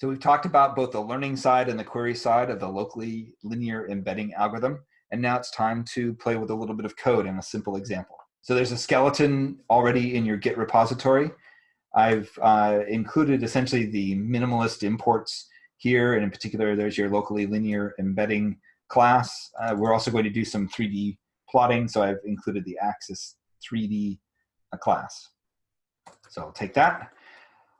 So we've talked about both the learning side and the query side of the locally linear embedding algorithm. And now it's time to play with a little bit of code in a simple example. So there's a skeleton already in your Git repository. I've uh, included essentially the minimalist imports here, and in particular, there's your locally linear embedding class. Uh, we're also going to do some 3D plotting, so I've included the Axis 3D uh, class. So I'll take that.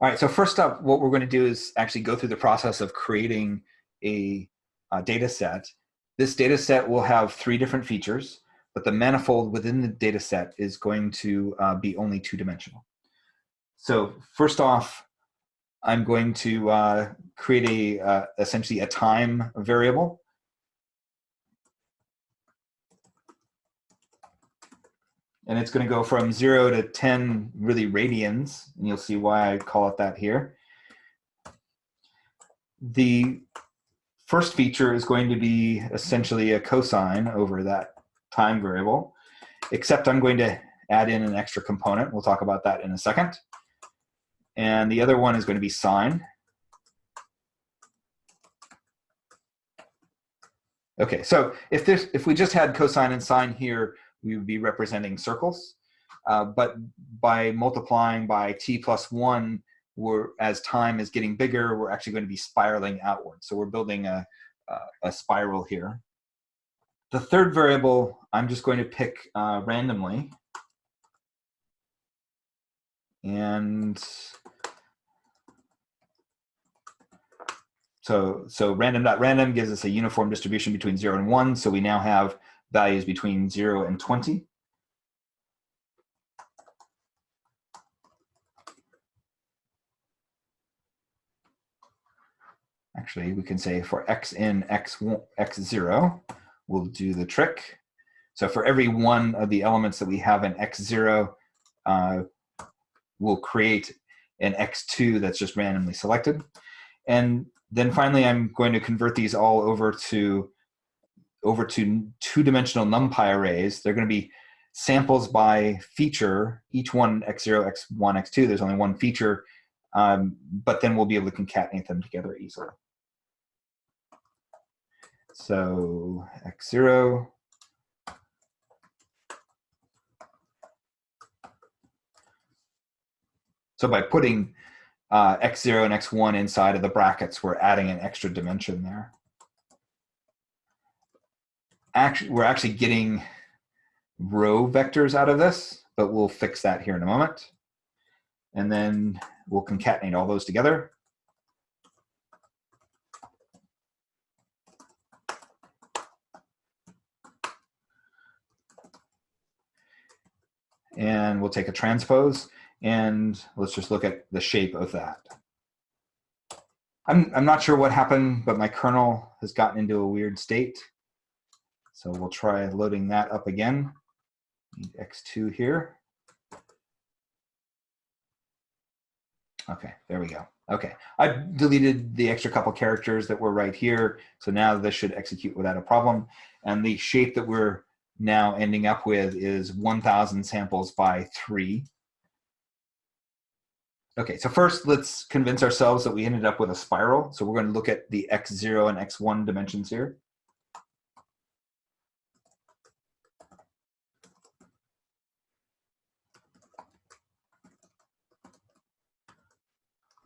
All right, so first up, what we're going to do is actually go through the process of creating a, a data set. This data set will have three different features, but the manifold within the data set is going to uh, be only two-dimensional. So first off, I'm going to uh, create a uh, essentially a time variable. And it's going to go from 0 to 10 really radians, and you'll see why I call it that here. The first feature is going to be essentially a cosine over that time variable, except I'm going to add in an extra component. We'll talk about that in a second. And the other one is going to be sine. Okay, so if, this, if we just had cosine and sine here, we would be representing circles. Uh, but by multiplying by t plus one, we're, as time is getting bigger, we're actually going to be spiraling outward. So we're building a, a, a spiral here. The third variable, I'm just going to pick uh, randomly. And so, so random.random random gives us a uniform distribution between zero and one. So we now have values between 0 and 20. Actually, we can say for x in x, x0, we'll do the trick. So for every one of the elements that we have in x0, uh, we'll create an x2 that's just randomly selected. And then finally, I'm going to convert these all over to over to two-dimensional NumPy arrays. They're going to be samples by feature, each one x0, x1, x2. There's only one feature, um, but then we'll be able to concatenate them together easily. So x0, So by putting uh, x0 and x1 inside of the brackets, we're adding an extra dimension there actually, we're actually getting row vectors out of this, but we'll fix that here in a moment. And then we'll concatenate all those together. And we'll take a transpose and let's just look at the shape of that. I'm, I'm not sure what happened, but my kernel has gotten into a weird state. So we'll try loading that up again. X2 here. Okay, there we go. Okay, I deleted the extra couple characters that were right here. So now this should execute without a problem. And the shape that we're now ending up with is 1000 samples by three. Okay, so first let's convince ourselves that we ended up with a spiral. So we're going to look at the x0 and x1 dimensions here.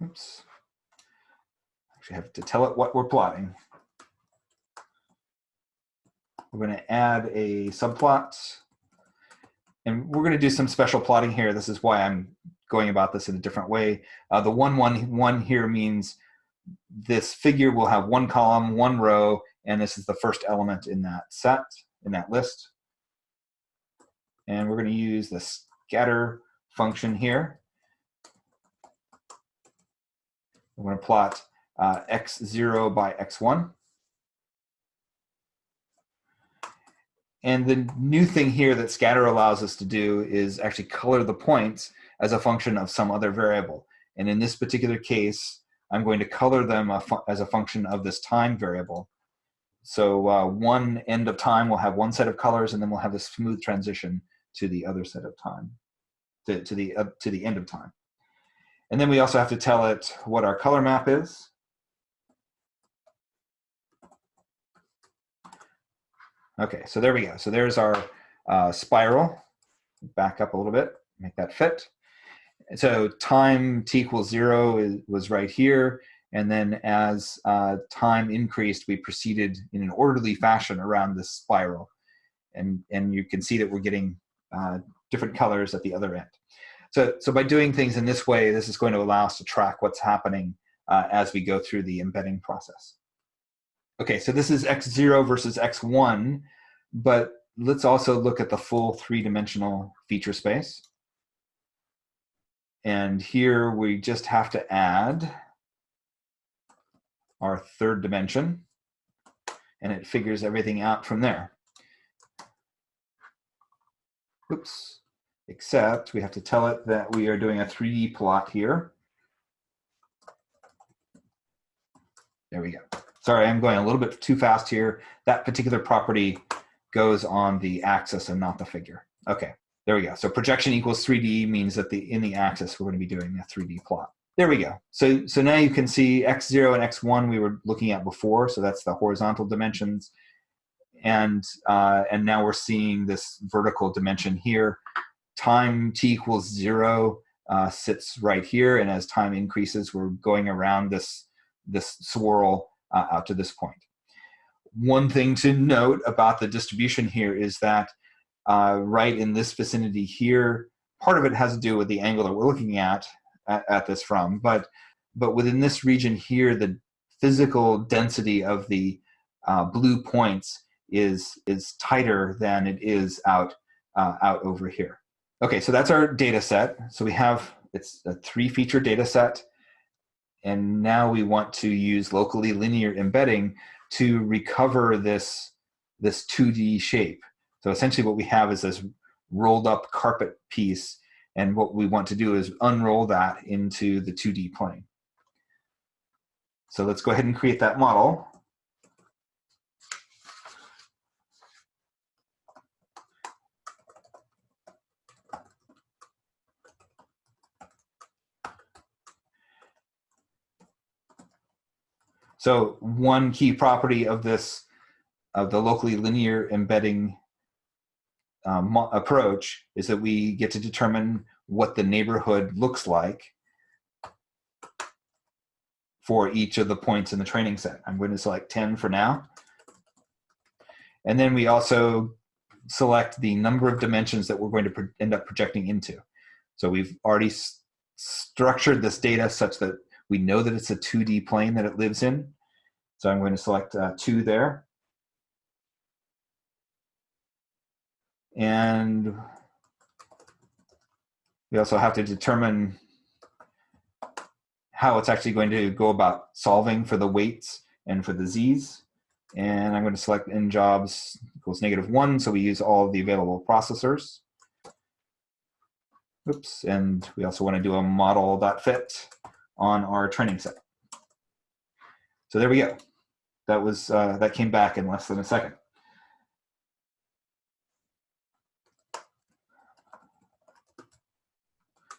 Oops. Actually have to tell it what we're plotting. We're going to add a subplot. And we're going to do some special plotting here. This is why I'm going about this in a different way. Uh, the one, one, one here means this figure will have one column, one row, and this is the first element in that set, in that list. And we're going to use the scatter function here. I'm going to plot uh, x0 by x1. And the new thing here that scatter allows us to do is actually color the points as a function of some other variable. And in this particular case, I'm going to color them a as a function of this time variable. So uh, one end of time will have one set of colors, and then we'll have a smooth transition to the other set of time, to, to, the, uh, to the end of time. And then we also have to tell it what our color map is. Okay, so there we go. So there's our uh, spiral. Back up a little bit, make that fit. So time t equals zero is, was right here. And then as uh, time increased, we proceeded in an orderly fashion around this spiral. And, and you can see that we're getting uh, different colors at the other end. So, so by doing things in this way, this is going to allow us to track what's happening uh, as we go through the embedding process. Okay, so this is x0 versus x1, but let's also look at the full three-dimensional feature space. And here we just have to add our third dimension, and it figures everything out from there. Oops, except we have to tell it that we are doing a 3D plot here. There we go. Sorry, I'm going a little bit too fast here. That particular property goes on the axis and not the figure. Okay, there we go. So projection equals 3D means that the in the axis we're going to be doing a 3D plot. There we go. So, so now you can see x0 and x1 we were looking at before. So that's the horizontal dimensions. And, uh, and now we're seeing this vertical dimension here. Time t equals zero uh, sits right here. And as time increases, we're going around this, this swirl uh, out to this point. One thing to note about the distribution here is that uh, right in this vicinity here, part of it has to do with the angle that we're looking at, at, at this from, but, but within this region here, the physical density of the uh, blue points is, is tighter than it is out, uh, out over here. Okay, so that's our data set. So we have, it's a three feature data set. And now we want to use locally linear embedding to recover this, this 2D shape. So essentially what we have is this rolled up carpet piece and what we want to do is unroll that into the 2D plane. So let's go ahead and create that model. So one key property of this, of the locally linear embedding um, approach is that we get to determine what the neighborhood looks like for each of the points in the training set. I'm going to select 10 for now. And then we also select the number of dimensions that we're going to end up projecting into. So we've already structured this data such that we know that it's a 2D plane that it lives in. So I'm going to select uh, two there. And we also have to determine how it's actually going to go about solving for the weights and for the z's. And I'm going to select n jobs equals negative one, so we use all the available processors. Oops, and we also want to do a model.fit on our training set. So there we go. That was uh, that came back in less than a second.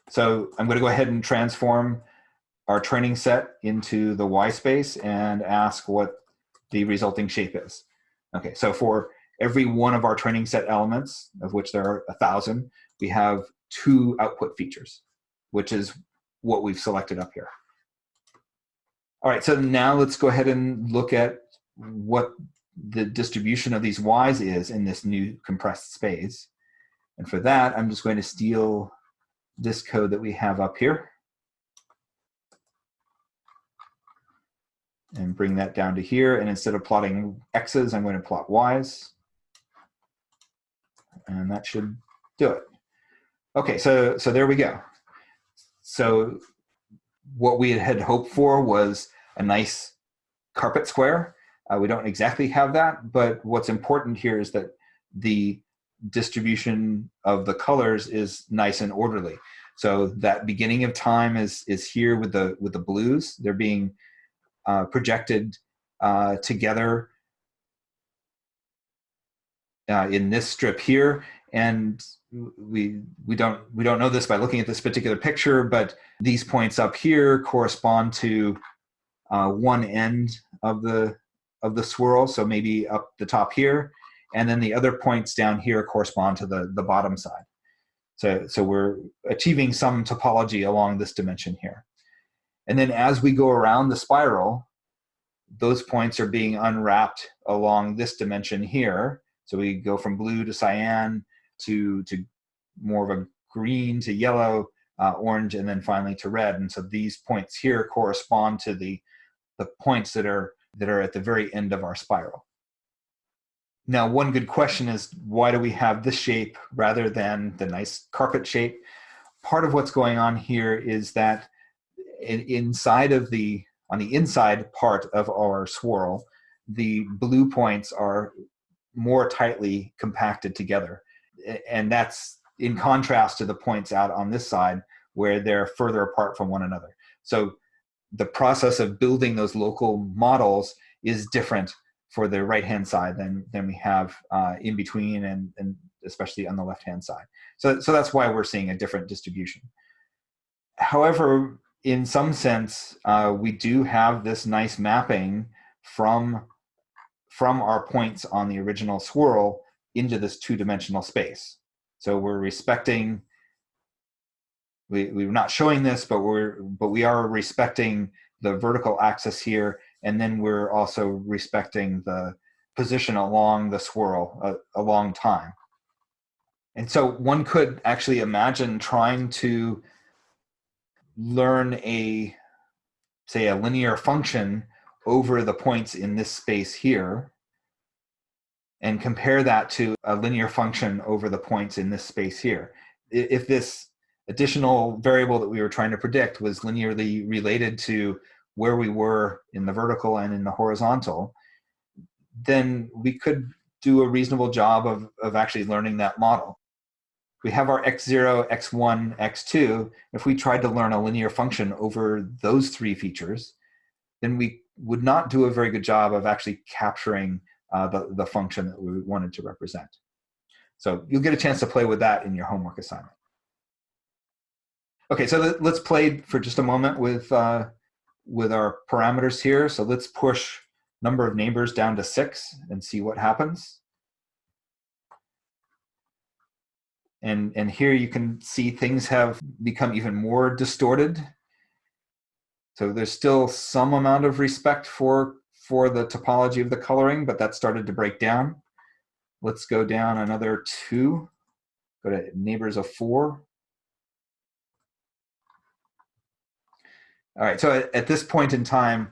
So I'm going to go ahead and transform our training set into the Y space and ask what the resulting shape is. Okay, so for every one of our training set elements, of which there are a thousand, we have two output features, which is what we've selected up here. All right, so now let's go ahead and look at what the distribution of these y's is in this new compressed space. And for that, I'm just going to steal this code that we have up here and bring that down to here. And instead of plotting x's, I'm going to plot y's. And that should do it. Okay, so, so there we go. So what we had hoped for was a nice carpet square. Uh, we don't exactly have that, but what's important here is that the distribution of the colors is nice and orderly. So that beginning of time is is here with the with the blues. They're being uh, projected uh, together uh, in this strip here, and we we don't we don't know this by looking at this particular picture, but these points up here correspond to uh, one end of the of the swirl, so maybe up the top here, and then the other points down here correspond to the, the bottom side. So, so we're achieving some topology along this dimension here. And then as we go around the spiral, those points are being unwrapped along this dimension here. So we go from blue to cyan to, to more of a green to yellow, uh, orange, and then finally to red. And so these points here correspond to the, the points that are, that are at the very end of our spiral. Now, one good question is why do we have this shape rather than the nice carpet shape? Part of what's going on here is that in, inside of the, on the inside part of our swirl, the blue points are more tightly compacted together. And that's in contrast to the points out on this side where they're further apart from one another. So the process of building those local models is different for the right hand side than than we have uh, in between and and especially on the left hand side. So so that's why we're seeing a different distribution. However, in some sense, uh, we do have this nice mapping from from our points on the original swirl into this two-dimensional space. So we're respecting. We, we're not showing this, but we're but we are respecting the vertical axis here and then we're also respecting the position along the swirl a, a long time. And so one could actually imagine trying to learn a, say, a linear function over the points in this space here and compare that to a linear function over the points in this space here. If this additional variable that we were trying to predict was linearly related to where we were in the vertical and in the horizontal, then we could do a reasonable job of, of actually learning that model. We have our x0, x1, x2. If we tried to learn a linear function over those three features, then we would not do a very good job of actually capturing uh, the, the function that we wanted to represent. So you'll get a chance to play with that in your homework assignment. Okay, so let's play for just a moment with uh, with our parameters here. So let's push number of neighbors down to six and see what happens. And, and here you can see things have become even more distorted. So there's still some amount of respect for, for the topology of the coloring, but that started to break down. Let's go down another two, go to neighbors of four. All right, so at, this point in time,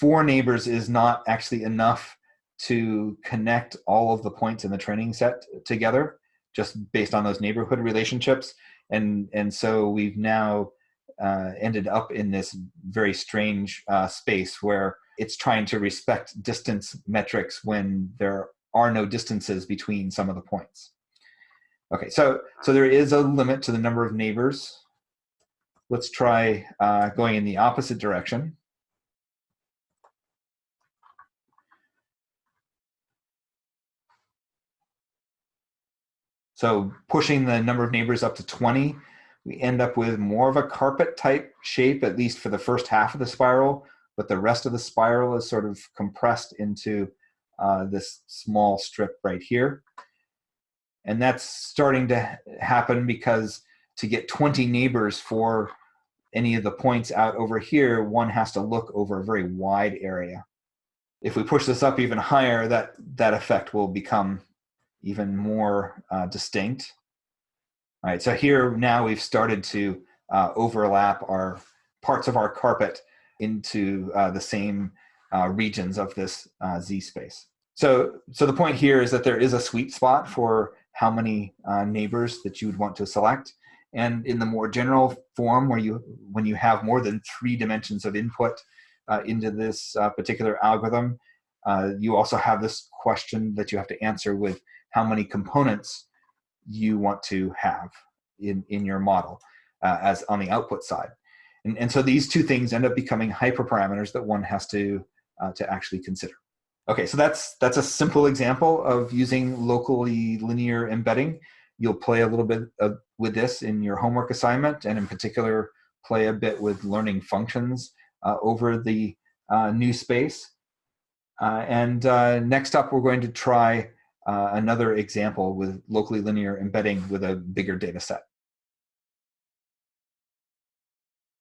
four neighbors is not actually enough to connect all of the points in the training set together just based on those neighborhood relationships. And, and so we've now uh, ended up in this very strange uh, space where it's trying to respect distance metrics when there are no distances between some of the points. Okay, so, so there is a limit to the number of neighbors Let's try uh, going in the opposite direction. So pushing the number of neighbors up to 20, we end up with more of a carpet type shape, at least for the first half of the spiral, but the rest of the spiral is sort of compressed into uh, this small strip right here. And that's starting to happen because to get 20 neighbors for any of the points out over here, one has to look over a very wide area. If we push this up even higher, that, that effect will become even more uh, distinct. All right, so here now we've started to uh, overlap our parts of our carpet into uh, the same uh, regions of this uh, Z space. So, so the point here is that there is a sweet spot for how many uh, neighbors that you would want to select and in the more general form where you when you have more than three dimensions of input uh, into this uh, particular algorithm uh, you also have this question that you have to answer with how many components you want to have in in your model uh, as on the output side. And, and so these two things end up becoming hyperparameters that one has to uh, to actually consider. Okay so that's that's a simple example of using locally linear embedding you'll play a little bit of, with this in your homework assignment, and in particular, play a bit with learning functions uh, over the uh, new space. Uh, and uh, next up, we're going to try uh, another example with locally linear embedding with a bigger data set.